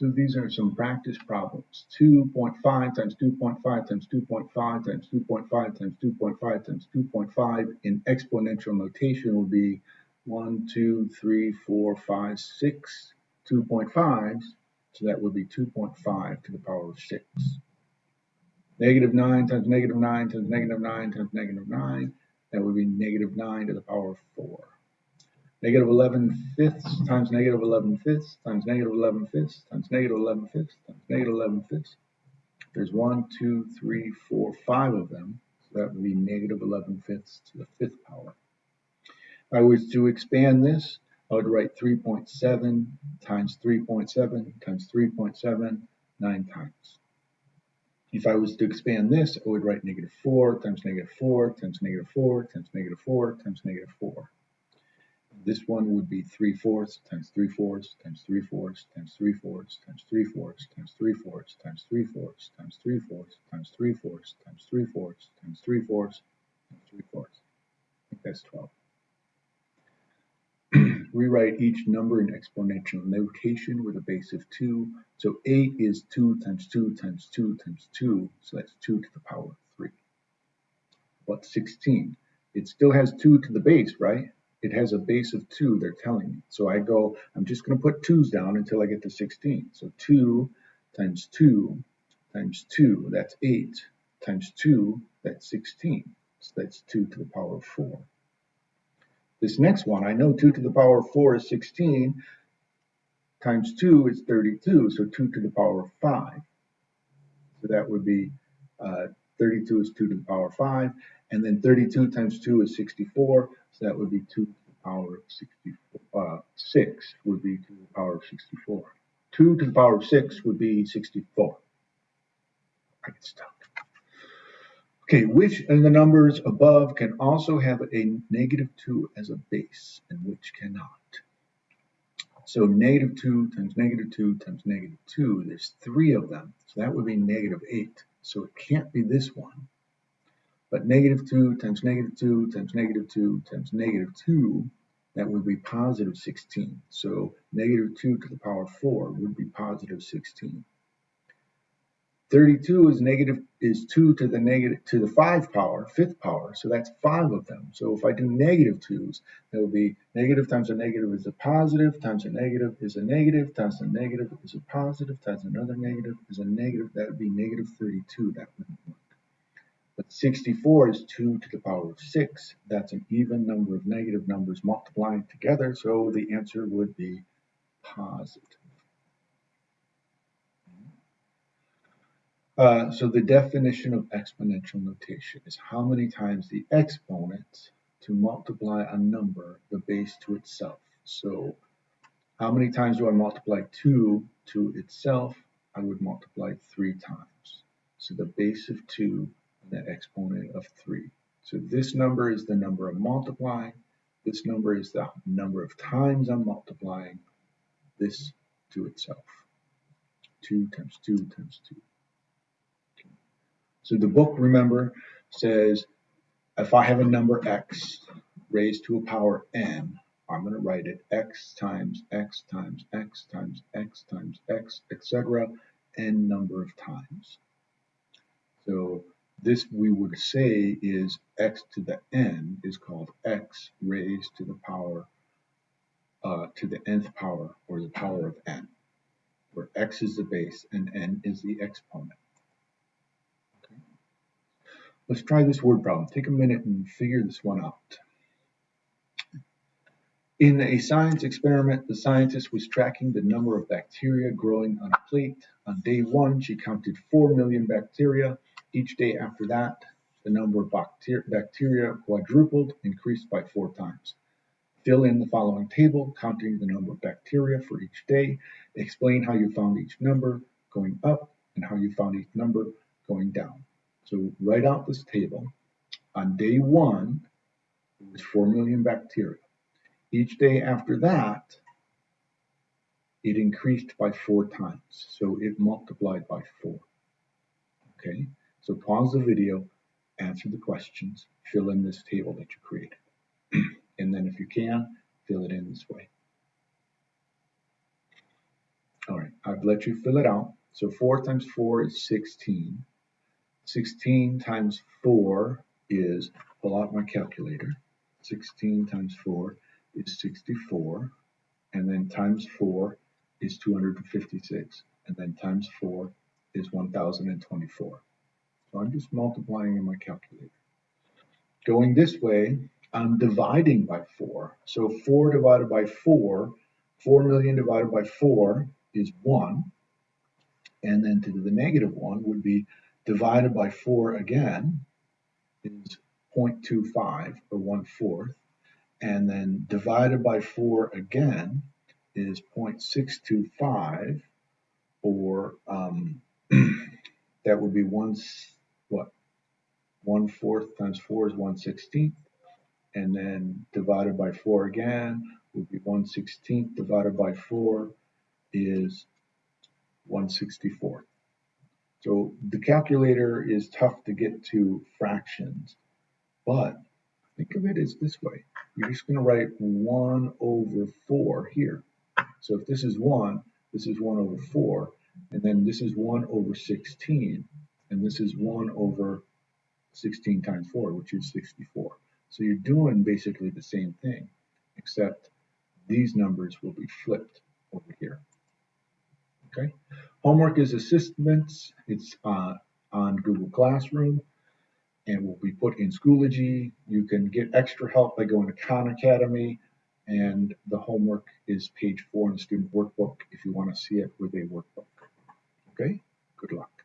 So these are some practice problems. 2.5 times 2.5 times 2.5 times 2.5 times 2.5 times 2.5 in exponential notation will be 1, 2, 3, 4, 5, 6 2.5s. So that would be 2.5 to the power of 6. Negative 9 times negative 9 times negative 9 times negative 9. That would be negative 9 to the power of 4. Negative 11 fifths times negative 11 fifths times negative 11 fifths times negative 11 fifths times negative 11 fifths. There's one, two, three, four, five of them. So that would be negative 11 fifths to the fifth power. If I was to expand this, I would write 3.7 times 3.7 times 3.7 nine times. If I was to expand this, I would write negative 4 times negative 4 times negative 4 times negative 4 times negative 4. This one would be 3 fourths times 3 fourths times 3 fourths times 3 fourths times 3 fourths times 3 fourths times 3 fourths times 3 fourths times 3 fourths times 3 fourths times 3 fourths times 3 fourths. I think that's 12. Rewrite each number in exponential notation with a base of 2. So 8 is 2 times 2 times 2 times 2, so that's 2 to the power of 3. What 16? It still has 2 to the base, right? It has a base of 2, they're telling me. So I go, I'm just going to put 2's down until I get to 16. So 2 times 2 times 2, that's 8, times 2, that's 16. So that's 2 to the power of 4. This next one, I know 2 to the power of 4 is 16, times 2 is 32, so 2 to the power of 5. So that would be uh, 32 is 2 to the power of 5, and then 32 times 2 is 64, so that would be 2 to the power of 64. Uh, 6 would be 2 to the power of 64. 2 to the power of 6 would be 64. I get stuck. Okay, which of the numbers above can also have a negative 2 as a base, and which cannot? So negative 2 times negative 2 times negative 2, there's three of them. So that would be negative 8. So it can't be this one. But negative 2 times negative 2 times negative 2 times negative 2, that would be positive 16. So negative 2 to the power 4 would be positive 16. 32 is negative is 2 to the negative to the 5 power, fifth power, so that's 5 of them. So if I do negative 2's, that would be negative times a negative is a positive, times a negative is a negative, times a negative is a positive, times another negative is a negative, that would be negative 32. That work. But 64 is 2 to the power of 6. That's an even number of negative numbers multiplying together, so the answer would be positive. Uh, so the definition of exponential notation is how many times the exponent to multiply a number, the base to itself. So how many times do I multiply 2 to itself? I would multiply 3 times. So the base of 2 the exponent of 3. So this number is the number I'm multiplying. This number is the number of times I'm multiplying this to itself. 2 times 2 times 2. Okay. So the book, remember, says if I have a number x raised to a power n, I'm going to write it x times x times x times x times x, etc., n number of times. So this we would say is x to the n is called x raised to the power uh, to the nth power or the power of n, where x is the base and n is the exponent. Okay. Let's try this word problem. Take a minute and figure this one out. In a science experiment, the scientist was tracking the number of bacteria growing on a plate. On day one, she counted 4 million bacteria. Each day after that, the number of bacteria quadrupled, increased by four times. Fill in the following table, counting the number of bacteria for each day. Explain how you found each number going up and how you found each number going down. So write out this table. On day one, it was 4 million bacteria. Each day after that, it increased by four times. So it multiplied by four. Okay. So pause the video, answer the questions, fill in this table that you created. and then if you can, fill it in this way. All right, I've let you fill it out. So 4 times 4 is 16. 16 times 4 is, pull out my calculator. 16 times 4 is 64. And then times 4 is 256. And then times 4 is 1024. So I'm just multiplying in my calculator. Going this way, I'm dividing by 4. So 4 divided by 4, 4 million divided by 4 is 1. And then to the negative 1 would be divided by 4 again is 0.25 or 1 fourth. And then divided by 4 again is 0.625 or um, that would be 1 what 1 fourth times 4 is 1 16th and then divided by 4 again would be 1 16th divided by 4 is 164. So the calculator is tough to get to fractions, but think of it as this way. You're just going to write 1 over 4 here. So if this is 1, this is 1 over 4, and then this is 1 over 16, and this is 1 over 16 times 4, which is 64. So you're doing basically the same thing, except these numbers will be flipped over here. Okay. Homework is assessments. It's uh, on Google Classroom and will be put in Schoology. You can get extra help by going to Khan Academy and the homework is page four in the student workbook if you want to see it with a workbook. Okay, good luck.